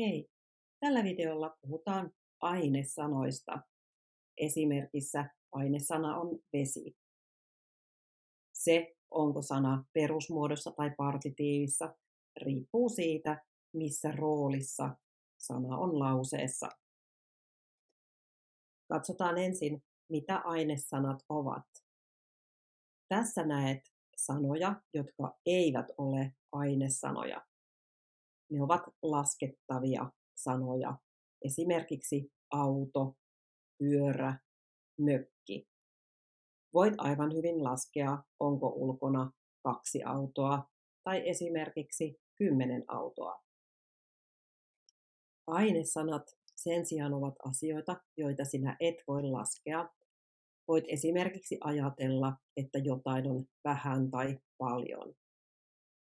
Hei! Tällä videolla puhutaan ainesanoista. Esimerkissä ainesana on vesi. Se, onko sana perusmuodossa tai partitiivissa, riippuu siitä, missä roolissa sana on lauseessa. Katsotaan ensin, mitä ainesanat ovat. Tässä näet sanoja, jotka eivät ole ainesanoja. Ne ovat laskettavia sanoja, esimerkiksi auto, pyörä, mökki. Voit aivan hyvin laskea, onko ulkona kaksi autoa tai esimerkiksi kymmenen autoa. Ainesanat sen sijaan ovat asioita, joita sinä et voi laskea. Voit esimerkiksi ajatella, että jotain on vähän tai paljon.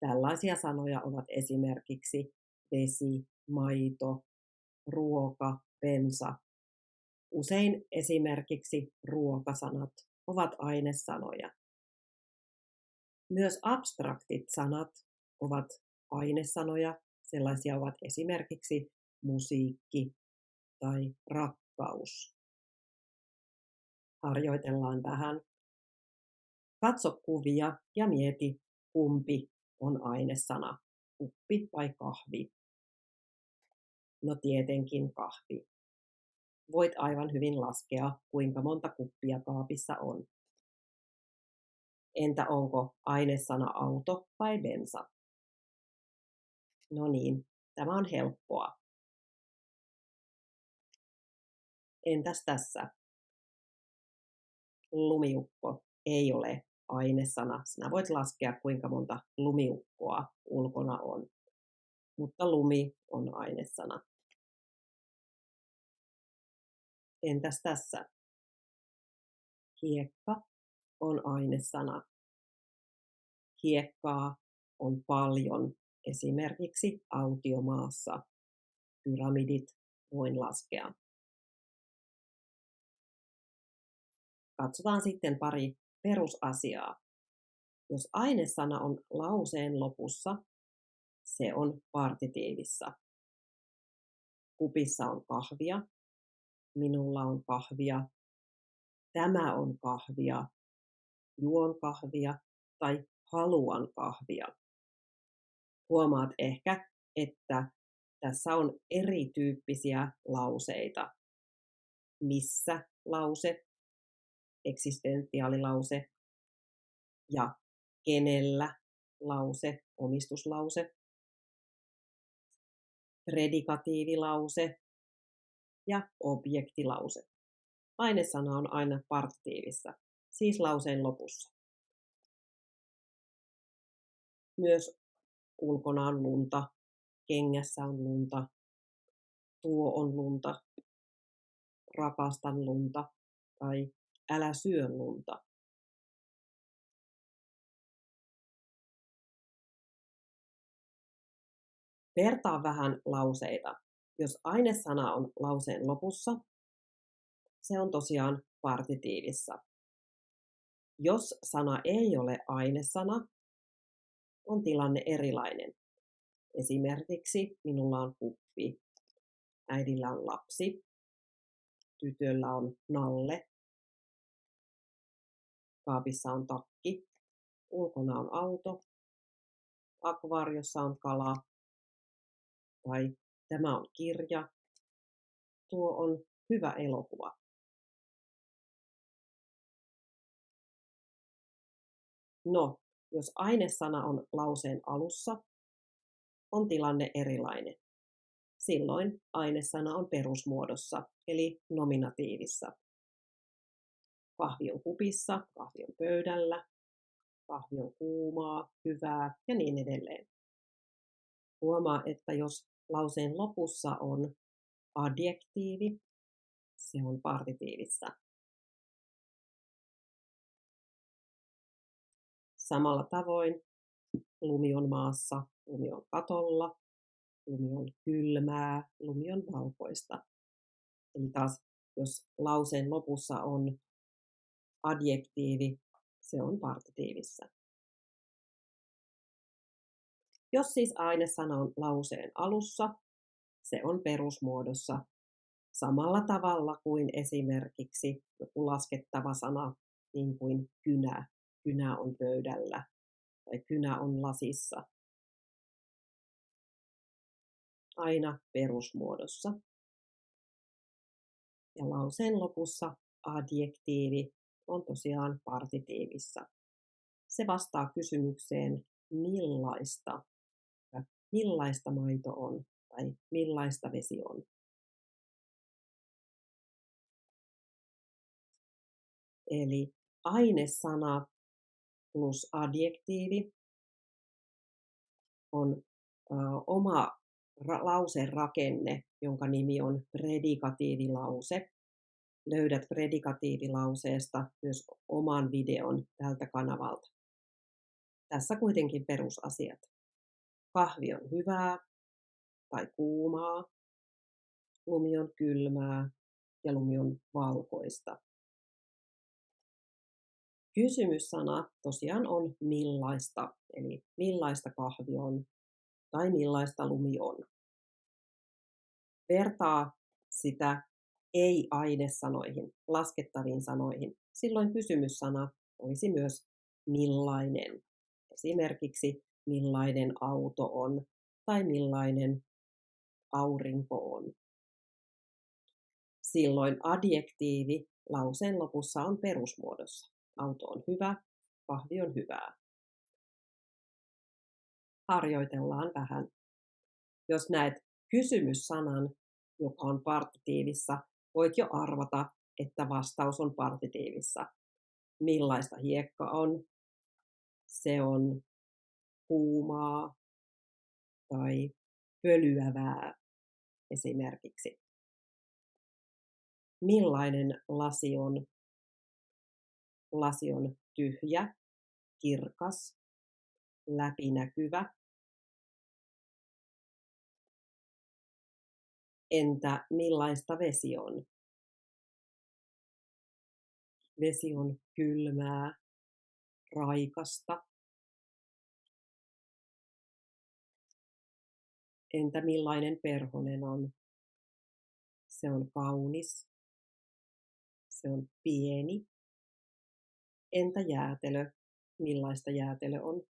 Tällaisia sanoja ovat esimerkiksi vesi, maito, ruoka, bensa. Usein esimerkiksi ruokasanat ovat ainesanoja. Myös abstraktit sanat ovat ainesanoja. Sellaisia ovat esimerkiksi musiikki tai rakkaus. Harjoitellaan vähän. Katso kuvia ja mieti, kumpi on ainesana, kuppi vai kahvi. No tietenkin kahvi. Voit aivan hyvin laskea, kuinka monta kuppia kaapissa on. Entä onko ainesana auto vai bensa? No niin, tämä on helppoa. Entäs tässä? Lumiukko ei ole ainesana. Sinä voit laskea, kuinka monta lumiukkoa ulkona on. Mutta lumi on ainesana. Entäs tässä? Hiekka on ainesana. Hiekkaa on paljon, esimerkiksi autiomaassa. Pyramidit voin laskea. Katsotaan sitten pari perusasiaa. Jos ainesana on lauseen lopussa, se on partitiivissa. Kupissa on kahvia, minulla on kahvia, tämä on kahvia, juon kahvia tai haluan kahvia. Huomaat ehkä, että tässä on erityyppisiä lauseita. Missä lause, eksistentiaalilause ja kenellä lause, omistuslause, predikatiivilause ja objektilause. Ainesana on aina partitiivissa, siis lauseen lopussa. Myös ulkona on lunta, kengässä on lunta, tuo on lunta, rakastan lunta tai älä syö lunta. Vertaa vähän lauseita. Jos ainesana on lauseen lopussa, se on tosiaan partitiivissa. Jos sana ei ole ainesana, on tilanne erilainen. Esimerkiksi minulla on kuppi, äidillä on lapsi, tytöllä on nalle, kaapissa on takki, ulkona on auto, akvaariossa on kala, tai tämä on kirja, tuo on hyvä elokuva. No, jos ainesana on lauseen alussa, on tilanne erilainen. Silloin ainesana on perusmuodossa, eli nominatiivissa. Kahvi on kupissa, kahvi on pöydällä, kahvi on kuumaa, hyvää ja niin edelleen. Huomaa, että jos lauseen lopussa on adjektiivi, se on partitiivissa. Samalla tavoin lumi on maassa, lumi on katolla, lumi on kylmää, lumi on valkoista. Eli taas, jos lauseen lopussa on adjektiivi, se on partitiivissa. Jos siis ainesana on lauseen alussa, se on perusmuodossa samalla tavalla kuin esimerkiksi joku laskettava sana, niin kuin kynä. Kynä on pöydällä tai kynä on lasissa. Aina perusmuodossa. Ja lauseen lopussa adjektiivi on tosiaan partitiivissa. Se vastaa kysymykseen millaista, millaista maito on tai millaista vesi on. Eli ainesana plus adjektiivi on ö, oma ra- lauserakenne, jonka nimi on predikatiivilause. Löydät predikatiivilauseesta myös oman videon tältä kanavalta. Tässä kuitenkin perusasiat. Kahvi on hyvää tai kuumaa, lumi on kylmää ja lumi on valkoista. Kysymyssana tosiaan on millaista, eli millaista kahvi on tai millaista lumi on. Vertaa sitä ei-ainesanoihin, laskettaviin sanoihin. Silloin kysymyssana olisi myös millainen. Esimerkiksi millainen auto on tai millainen aurinko on. Silloin adjektiivi lauseen lopussa on perusmuodossa. Auto on hyvä, kahvi on hyvää. Harjoitellaan vähän. Jos näet kysymyssanan, joka on partitiivissa, voit jo arvata, että vastaus on partitiivissa. Millaista hiekka on? Se on kuumaa tai pölyävää esimerkiksi. Millainen lasi on? Lasi on tyhjä, kirkas, läpinäkyvä. Entä millaista vesi on? Vesi on kylmää, raikasta. Entä millainen perhonen on? Se on kaunis. Se on pieni. Entä jäätelö? Millaista jäätelö on?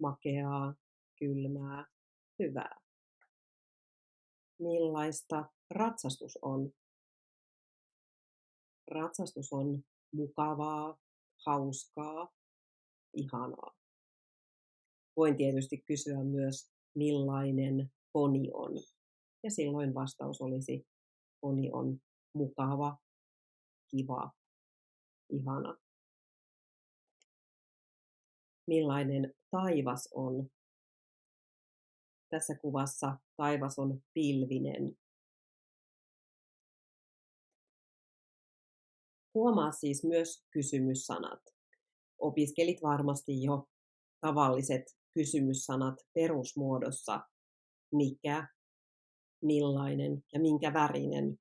Makeaa, kylmää, hyvää. Millaista ratsastus on? Ratsastus on mukavaa, hauskaa, ihanaa. Voin tietysti kysyä myös, millainen poni on. Ja silloin vastaus olisi, poni on mukava, kiva, ihana. Millainen taivas on? Tässä kuvassa taivas on pilvinen. Huomaa siis myös kysymyssanat. Opiskelit varmasti jo tavalliset kysymyssanat perusmuodossa. Mikä, millainen ja minkä värinen.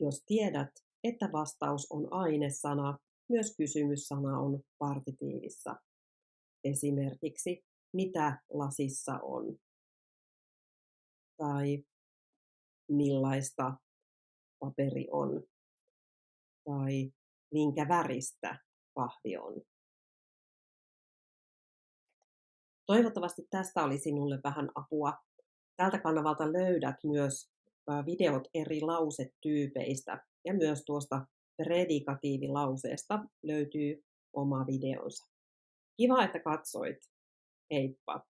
Jos tiedät, että vastaus on ainesana, myös kysymyssana on partitiivissa. Esimerkiksi mitä lasissa on tai millaista paperi on tai minkä väristä kahvi on. Toivottavasti tästä oli sinulle vähän apua. Tältä kanavalta löydät myös videot eri lausetyypeistä ja myös tuosta predikatiivilauseesta löytyy oma videonsa. Kiva, että katsoit. Heippa!